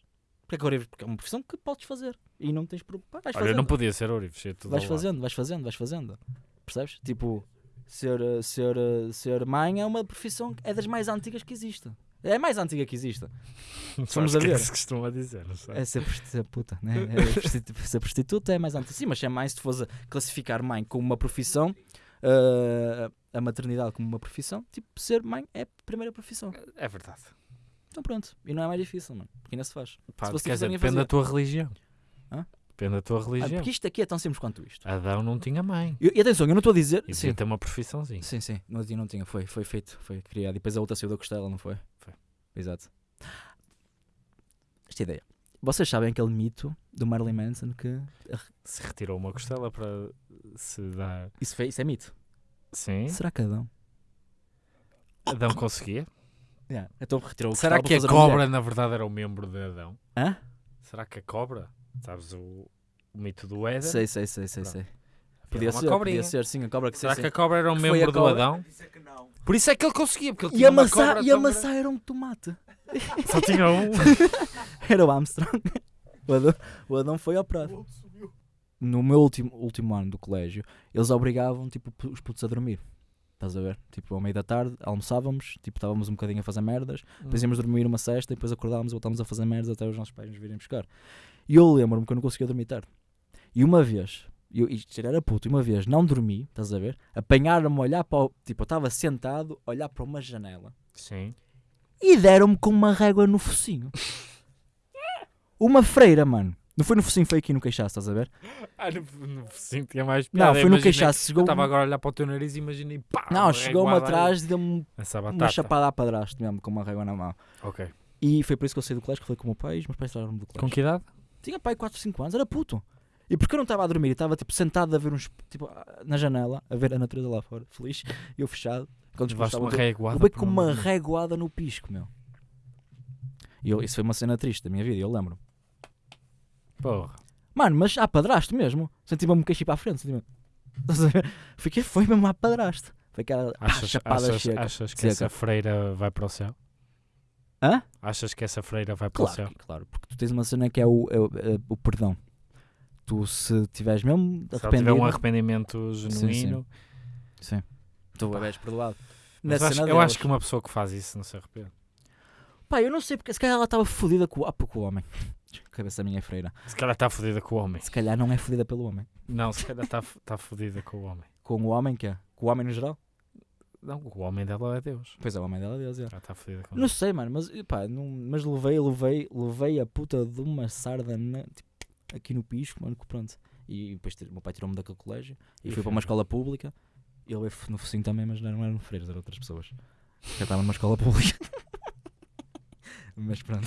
Porque é que Orives? Porque é uma profissão que podes fazer e não tens problema. Vais Olha, eu fazendo, não podia ser Orives, vais ao lado. fazendo, vais fazendo, vais fazendo. Percebes? Tipo, ser, eh, ser, eh, ser mãe é uma profissão é das mais antigas que existe. É a mais antiga que existe. Sabes a o que ver. É que se costuma dizer, não sei. É ser, prosti- ser puta, né? É prostitu- ser prostituta é mais antiga. Sim, mas é mais se a classificar mãe como uma profissão, eh, a maternidade como uma profissão, tipo, ser mãe é a primeira profissão. É verdade. Então pronto. E não é mais difícil, mano. Porque ainda se faz. Pá, Se fosse quer dizer, depende ninguém da tua religião. Hã? Depende da tua Ah, religião. porque isto aqui é tão simples quanto isto. Adão não tinha mãe. E, e atenção, eu não estou a dizer. E Sim, ter uma profissãozinha. sim, sim. Não, tinha- não tinha. Foi, foi feito, foi criado. E depois a outra saiu da costela, não foi? Foi. Exato. Esta ideia. Vocês sabem aquele mito do Marilyn Manson que. Se retirou uma costela para se dar. Isso, foi, isso é mito. Sim. Será que Adão? Adão conseguia. Yeah. Então retirou o Será que a cobra na verdade era o membro de Adão? Hã? Será que a cobra? Sabes o, o mito do Éden? Sei, sei, sei, sei, sei. Podia ser, podia ser, sim, a cobra que Será sim, que a cobra era um membro do? Adão? É. Por isso é que ele conseguia, porque ele E tinha a uma maçã, cobra e a tão maçã era um tomate. Só tinha um. Era o Armstrong. O Adão, o Adão foi operado. O outro subiu. no meu último, último ano do colégio, eles obrigavam tipo, os putos a dormir. Estás a ver? Tipo, ao meio da tarde, almoçávamos, tipo, estávamos um bocadinho a fazer merdas, depois íamos dormir uma cesta e depois acordávamos e voltávamos a fazer merdas até os nossos pais nos virem buscar. E eu lembro-me que eu não conseguia dormir tarde. E uma vez, eu, isto era puto, e uma vez não dormi, estás a ver? Apanharam-me a olhar para o. Tipo, eu estava sentado, a olhar para uma janela Sim. e deram-me com uma régua no focinho. Uma freira, mano. Não foi no focinho, foi aqui no queixaço, estás a ver? Ah, no, no focinho tinha mais Não, piada. foi no queixaço. Chegou estava agora a olhar para o teu nariz e imaginei pá, Não, chegou-me atrás e deu-me uma chapada a padrasto mesmo, com uma régua na mão. Ok. E foi por isso que eu saí do colégio, que falei com o meu pai, os meus pais tiraram-me do Com colégio. que idade? Tinha pai 4, 5 anos, era puto. E porque eu não estava a dormir, estava tipo sentado a ver uns, tipo, na janela, a ver a natureza lá fora, feliz, e eu fechado. Quando Levaste uma eu reguada. por com um uma reguada no pisco, meu. E eu, isso foi uma cena triste da minha vida, eu lembro. Porra. Mano, mas há padrasto mesmo. Senti-me um queixo para a frente. Senti Estás a ver? Fiquei, foi mesmo a padrasto. Foi aquela Achas, chapada achas, seca. achas que seca. essa freira vai para o céu? Hã? Achas que essa freira vai para o Claro, céu? que- claro, porque tu tens uma cena que é o, é o, é o perdão. Tu, se tiveres mesmo Se ela tiver um arrependimento genuíno. sim, tu Pá. és perdoado. Mas Na acho- eu acho que uma pessoa que faz isso não se arrepende. Pá, eu não sei porque se calhar ela estava fodida com, o- ah, com o homem. Cabeça minha é freira. Se calhar está fodida com o homem. Se calhar não é fodida pelo homem. Não, se calhar está está fodida com o homem. Com o homem que é? Com o homem no geral? Não, o homem dela é Deus. Pois é, o homem dela é Deus, é. Já está fodida com Não sei, mano, mas pá, não, mas levei, levei, levei a puta de uma sarda na- tipo, aqui no pisco, mano, que pronto. E depois o meu pai tirou-me daquele colégio e, E fui para uma escola pública. E ele veio no focinho também, mas não eram freiras, eram outras pessoas. Já estava numa escola pública. mas pronto.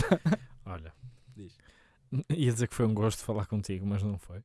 Olha. Diz. Ia dizer que foi um gosto falar contigo, mas não foi.